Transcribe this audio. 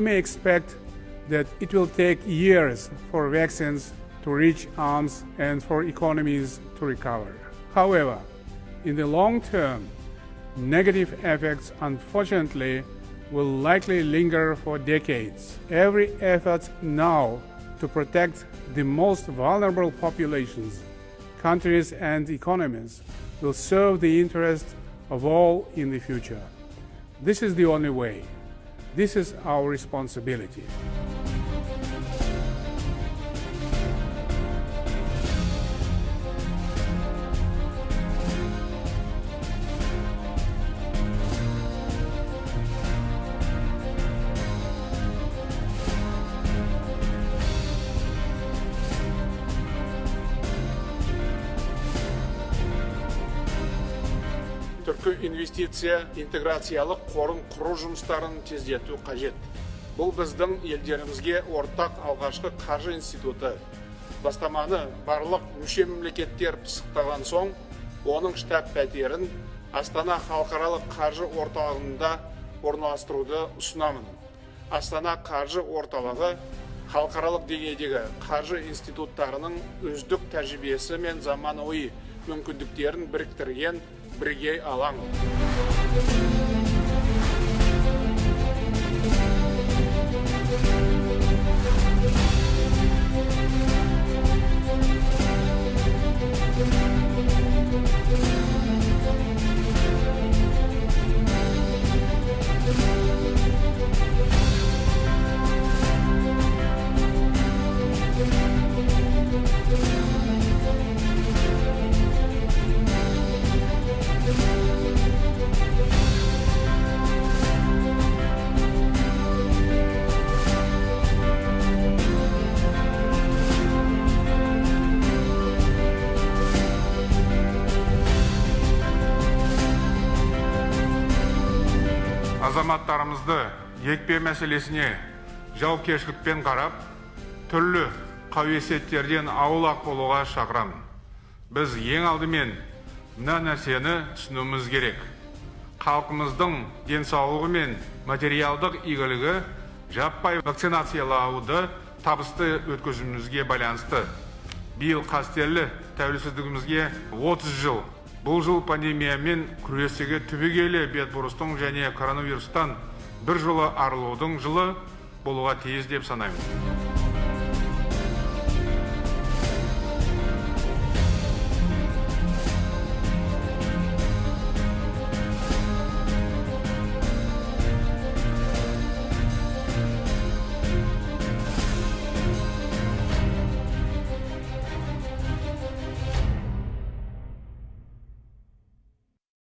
may expect that it will take years for vaccines to reach arms and for economies to recover. However, in the long term, negative effects unfortunately will likely linger for decades. Every effort now to protect the most vulnerable populations, countries, and economies will serve the interest of all in the future. This is the only way. This is our responsibility. Түркі инвестиция интеграциялық қорын құру жұмыстарын тездету қажет. Бұл біздің елдерімізге ортақ алғашқы қаржы институты. Бастаманы барлық мүше мемлекеттер пысықтаған соң оның штаб пәтерін астана халықаралық қаржы орталығында орналастыруды ұсынамын. Астана қаржы орталығы халықаралық деңгейдегі қаржы институттарының үздік тәжірибесі мен заманауи мүмкіндіктерін біріктірген бірегей алаң. Азаматтарымызды екпе мәселесіне жауапкершілікпен қарап түрлі қауесеттерден аулақ болуға шақырамын біз ең алдымен мына нәрсені түсінуіміз керек. Халқымыздың денсаулығы мен материалдық игілігі жаппай вакцинациялауды табысты өткізуімізге байланысты. Биыл қастерлі тәуелсіздігімізге 30 жыл бұл жыл пандемиямен күресуге түбегейлі бетбұрыстың және коронавирустан бір жолы арылудың жылы болуға тиіс деп санаймын.